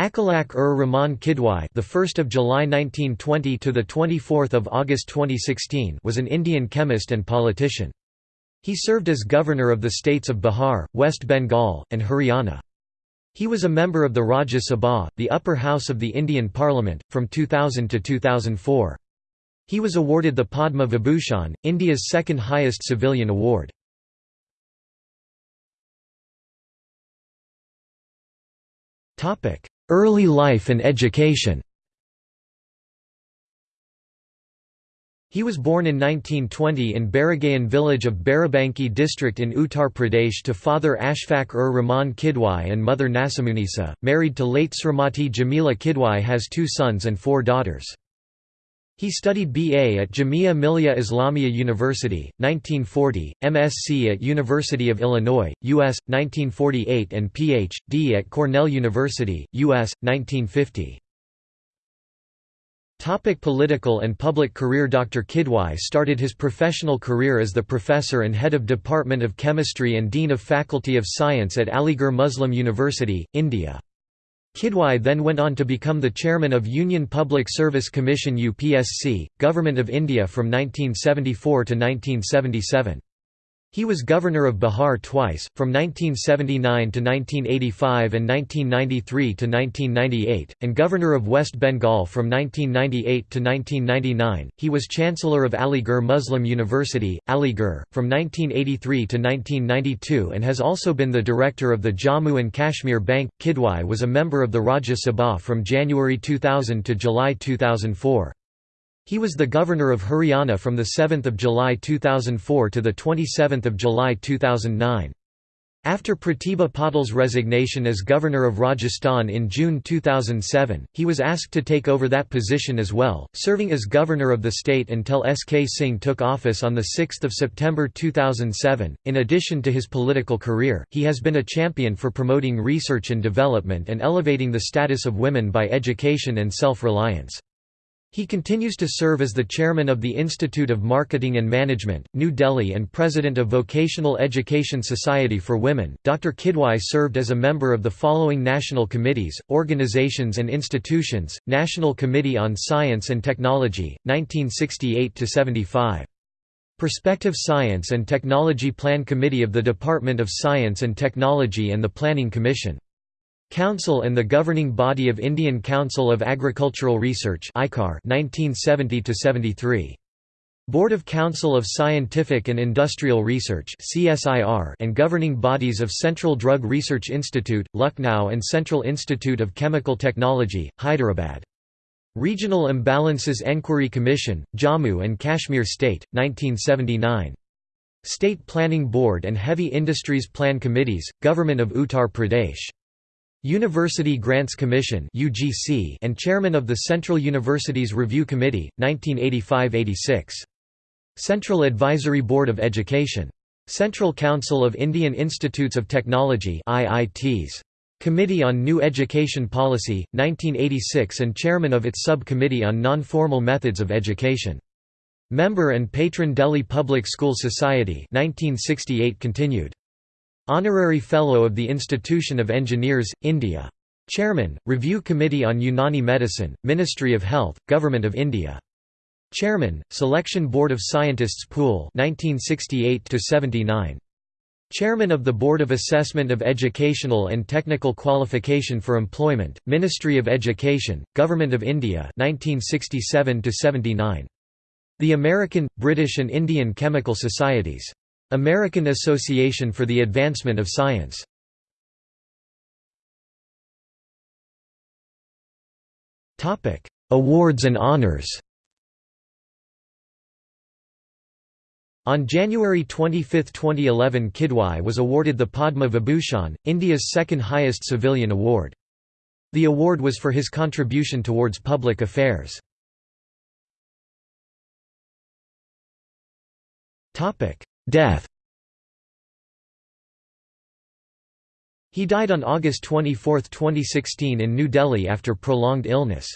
Akhlaq ur Rahman Kidwai, the 1st of July 1920 to the 24th of August 2016, was an Indian chemist and politician. He served as governor of the states of Bihar, West Bengal, and Haryana. He was a member of the Rajya Sabha, the upper house of the Indian Parliament, from 2000 to 2004. He was awarded the Padma Vibhushan, India's second highest civilian award. Early life and education He was born in 1920 in Baragayan village of Barabanki district in Uttar Pradesh to father Ashfaq ur Rahman Kidwai and mother Nasamunisa, married to late Srimati Jamila Kidwai has two sons and four daughters. He studied BA at Jamia Millia Islamia University, 1940, MSc at University of Illinois, U.S., 1948 and Ph.D. at Cornell University, U.S., 1950. Topic political and public career Dr. Kidwai started his professional career as the professor and head of Department of Chemistry and Dean of Faculty of Science at Aligarh Muslim University, India. Kidwai then went on to become the chairman of Union Public Service Commission UPSC, Government of India from 1974 to 1977. He was governor of Bihar twice, from 1979 to 1985 and 1993 to 1998, and governor of West Bengal from 1998 to 1999. He was chancellor of Aligarh Muslim University, Aligarh, from 1983 to 1992 and has also been the director of the Jammu and Kashmir Bank. Kidwai was a member of the Rajya Sabha from January 2000 to July 2004. He was the governor of Haryana from 7 July 2004 to 27 July 2009. After Pratibha Patil's resignation as governor of Rajasthan in June 2007, he was asked to take over that position as well, serving as governor of the state until S.K. Singh took office on 6 September 2007. In addition to his political career, he has been a champion for promoting research and development and elevating the status of women by education and self-reliance. He continues to serve as the chairman of the Institute of Marketing and Management, New Delhi and president of Vocational Education Society for Women. Dr. Kidwai served as a member of the following national committees, organizations and institutions: National Committee on Science and Technology, 1968 to 75. Perspective Science and Technology Plan Committee of the Department of Science and Technology and the Planning Commission. Council and the governing body of Indian Council of Agricultural Research 1970 -73. Board of Council of Scientific and Industrial Research and governing bodies of Central Drug Research Institute, Lucknow and Central Institute of Chemical Technology, Hyderabad. Regional Imbalances Enquiry Commission, Jammu and Kashmir State, 1979. State Planning Board and Heavy Industries Plan Committees, Government of Uttar Pradesh. University Grants Commission and chairman of the Central Universities Review Committee, 1985–86. Central Advisory Board of Education. Central Council of Indian Institutes of Technology IITs. Committee on New Education Policy, 1986 and chairman of its subcommittee on Non-Formal Methods of Education. Member and patron Delhi Public School Society 1968 continued. Honorary Fellow of the Institution of Engineers, India. Chairman, Review Committee on Unani Medicine, Ministry of Health, Government of India. Chairman, Selection Board of Scientists Pool 1968 -79. Chairman of the Board of Assessment of Educational and Technical Qualification for Employment, Ministry of Education, Government of India 1967 The American, British and Indian Chemical Societies American Association for the Advancement of Science Topic: Awards and honors On January 25, 2011 Kidwai was awarded the Padma Vibhushan, India's second highest civilian award. The award was for his contribution towards public affairs. Death He died on August 24, 2016 in New Delhi after prolonged illness.